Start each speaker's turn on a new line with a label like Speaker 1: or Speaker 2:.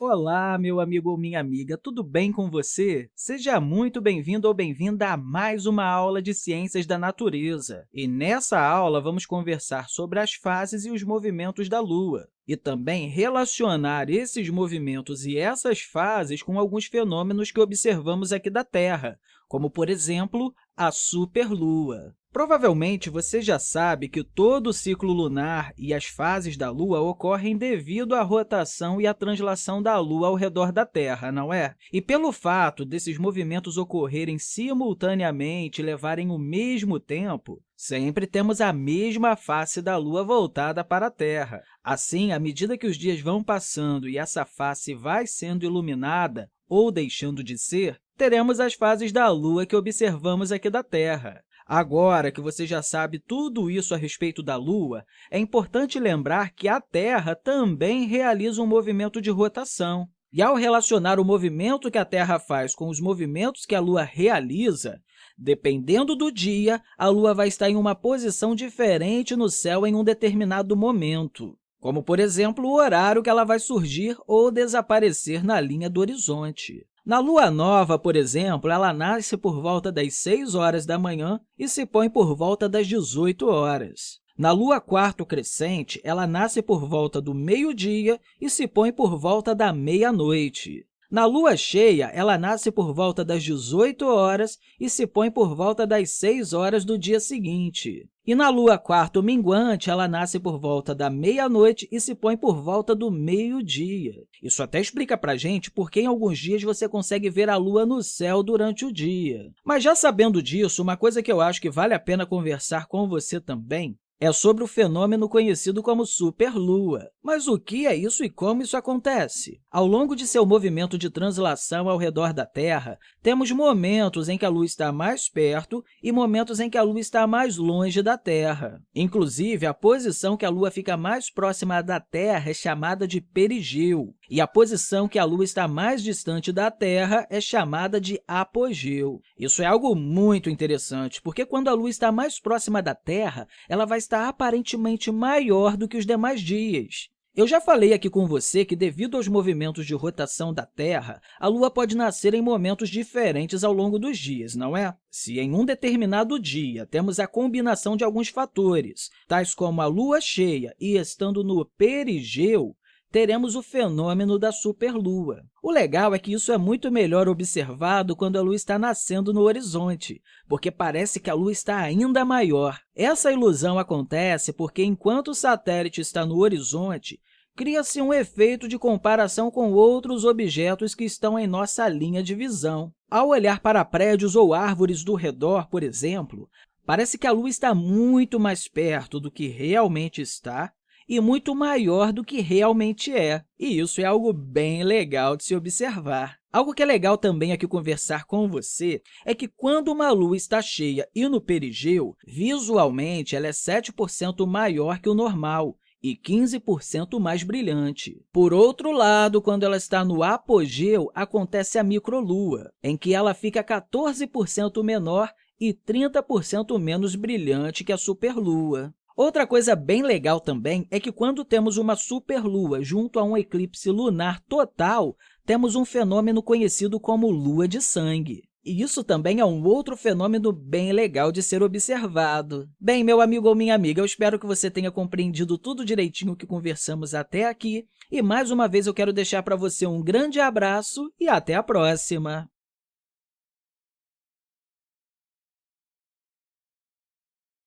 Speaker 1: Olá, meu amigo ou minha amiga, tudo bem com você? Seja muito bem-vindo ou bem-vinda a mais uma aula de Ciências da Natureza. E nessa aula, vamos conversar sobre as fases e os movimentos da Lua e também relacionar esses movimentos e essas fases com alguns fenômenos que observamos aqui da Terra, como, por exemplo, a superlua. Provavelmente, você já sabe que todo o ciclo lunar e as fases da Lua ocorrem devido à rotação e à translação da Lua ao redor da Terra, não é? E pelo fato desses movimentos ocorrerem simultaneamente e levarem o mesmo tempo, sempre temos a mesma face da Lua voltada para a Terra. Assim, à medida que os dias vão passando e essa face vai sendo iluminada ou deixando de ser, teremos as fases da Lua que observamos aqui da Terra. Agora que você já sabe tudo isso a respeito da Lua, é importante lembrar que a Terra também realiza um movimento de rotação. E, ao relacionar o movimento que a Terra faz com os movimentos que a Lua realiza, dependendo do dia, a Lua vai estar em uma posição diferente no céu em um determinado momento, como, por exemplo, o horário que ela vai surgir ou desaparecer na linha do horizonte. Na lua nova, por exemplo, ela nasce por volta das 6 horas da manhã e se põe por volta das 18 horas. Na lua quarto crescente, ela nasce por volta do meio-dia e se põe por volta da meia-noite. Na lua cheia, ela nasce por volta das 18 horas e se põe por volta das 6 horas do dia seguinte. E na lua quarto minguante, ela nasce por volta da meia-noite e se põe por volta do meio-dia. Isso até explica para a gente por que em alguns dias você consegue ver a lua no céu durante o dia. Mas já sabendo disso, uma coisa que eu acho que vale a pena conversar com você também é sobre o fenômeno conhecido como superlua. Mas o que é isso e como isso acontece? Ao longo de seu movimento de translação ao redor da Terra, temos momentos em que a Lua está mais perto e momentos em que a Lua está mais longe da Terra. Inclusive, a posição que a Lua fica mais próxima da Terra é chamada de perigeu, e a posição que a Lua está mais distante da Terra é chamada de apogeu. Isso é algo muito interessante, porque quando a Lua está mais próxima da Terra, ela vai estar aparentemente maior do que os demais dias. Eu já falei aqui com você que, devido aos movimentos de rotação da Terra, a Lua pode nascer em momentos diferentes ao longo dos dias, não é? Se em um determinado dia temos a combinação de alguns fatores, tais como a Lua cheia e estando no perigeu, teremos o fenômeno da superlua. O legal é que isso é muito melhor observado quando a Lua está nascendo no horizonte, porque parece que a Lua está ainda maior. Essa ilusão acontece porque, enquanto o satélite está no horizonte, cria-se um efeito de comparação com outros objetos que estão em nossa linha de visão. Ao olhar para prédios ou árvores do redor, por exemplo, parece que a Lua está muito mais perto do que realmente está e muito maior do que realmente é. E isso é algo bem legal de se observar. Algo que é legal também aqui conversar com você é que quando uma lua está cheia e no perigeu, visualmente ela é 7% maior que o normal, e 15% mais brilhante. Por outro lado, quando ela está no apogeu, acontece a microlua, em que ela fica 14% menor e 30% menos brilhante que a superlua. Outra coisa bem legal também é que, quando temos uma superlua junto a um eclipse lunar total, temos um fenômeno conhecido como lua de sangue. E isso também é um outro fenômeno bem legal de ser observado. Bem, meu amigo ou minha amiga, eu espero que você tenha compreendido tudo direitinho que conversamos até aqui. E, mais uma vez, eu quero deixar para você um grande abraço e até a próxima!